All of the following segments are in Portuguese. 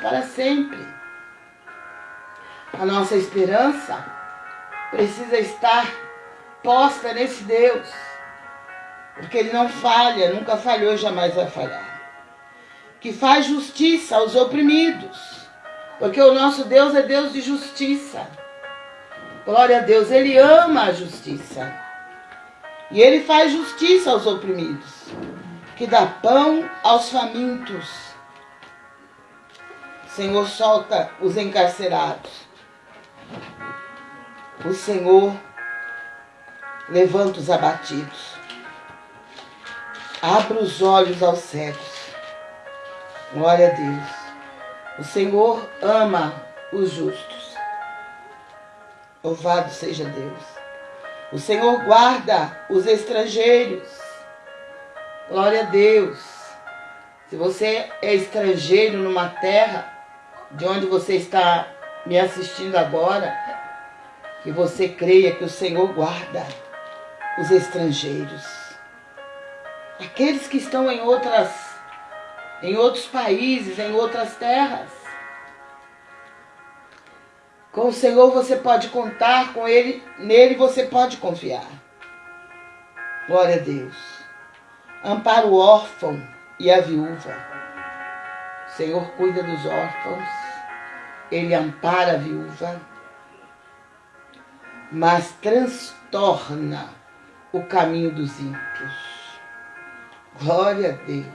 para sempre. A nossa esperança precisa estar posta nesse Deus, porque Ele não falha, nunca falhou, jamais vai falhar. Que faz justiça aos oprimidos, porque o nosso Deus é Deus de justiça. Glória a Deus, Ele ama a justiça. E Ele faz justiça aos oprimidos, que dá pão aos famintos. Senhor solta os encarcerados. O Senhor levanta os abatidos. Abra os olhos aos cegos. Glória a Deus. O Senhor ama os justos. Louvado seja Deus. O Senhor guarda os estrangeiros. Glória a Deus. Se você é estrangeiro numa terra de onde você está me assistindo agora, que você creia que o Senhor guarda os estrangeiros. Aqueles que estão em outras em outros países, em outras terras. Com o Senhor você pode contar, com Ele, nele você pode confiar. Glória a Deus. Ampara o órfão e a viúva. O Senhor cuida dos órfãos, Ele ampara a viúva, mas transtorna o caminho dos ímpios. Glória a Deus.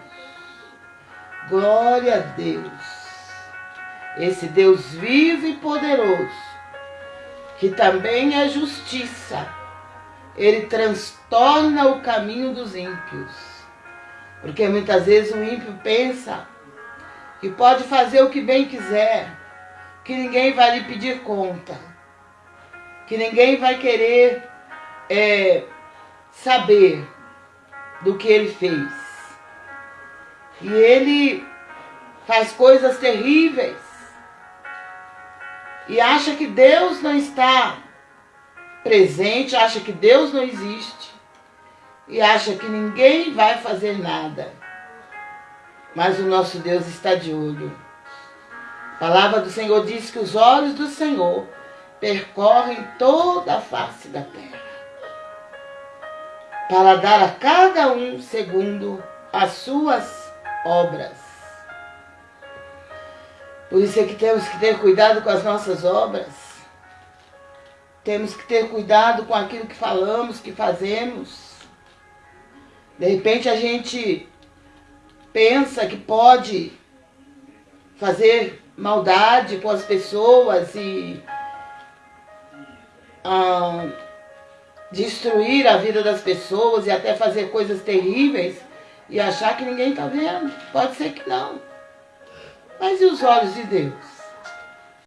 Glória a Deus esse Deus vivo e poderoso, que também é justiça, ele transtorna o caminho dos ímpios. Porque muitas vezes o ímpio pensa que pode fazer o que bem quiser, que ninguém vai lhe pedir conta, que ninguém vai querer é, saber do que ele fez. E ele faz coisas terríveis e acha que Deus não está presente, acha que Deus não existe e acha que ninguém vai fazer nada. Mas o nosso Deus está de olho. A palavra do Senhor diz que os olhos do Senhor percorrem toda a face da terra para dar a cada um segundo as suas obras. Por isso é que temos que ter cuidado com as nossas obras. Temos que ter cuidado com aquilo que falamos, que fazemos. De repente a gente pensa que pode fazer maldade com as pessoas e ah, destruir a vida das pessoas e até fazer coisas terríveis e achar que ninguém está vendo. Pode ser que não. Mas e os olhos de Deus?